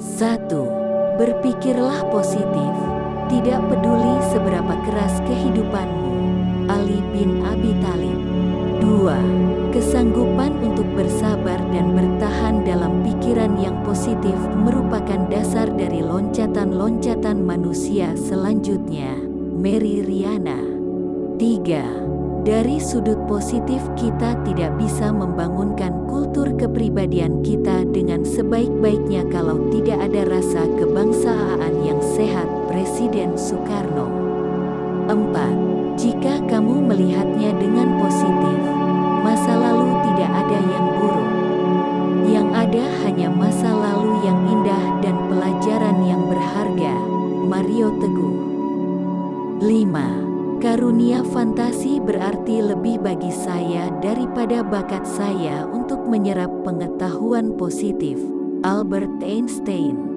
1. Berpikirlah positif. Tidak peduli seberapa keras kehidupanmu. Ali bin Abi Thalib. 2. Kesanggupan untuk bersabar dan bertahan dalam pikiran yang positif merupakan dasar dari loncatan-loncatan manusia selanjutnya. Mary Riana. 3. Dari sudut positif kita tidak bisa membangunkan kultur kepribadian kita sebaik-baiknya kalau tidak ada rasa kebangsaan yang sehat Presiden Soekarno 4. Jika kamu melihatnya dengan positif, masa lalu tidak ada yang buruk. Yang ada hanya masa lalu yang indah dan pelajaran yang berharga. Mario Teguh 5. Karunia fantasi berarti lebih bagi saya daripada bakat saya untuk menyerap pengetahuan positif. Albert Einstein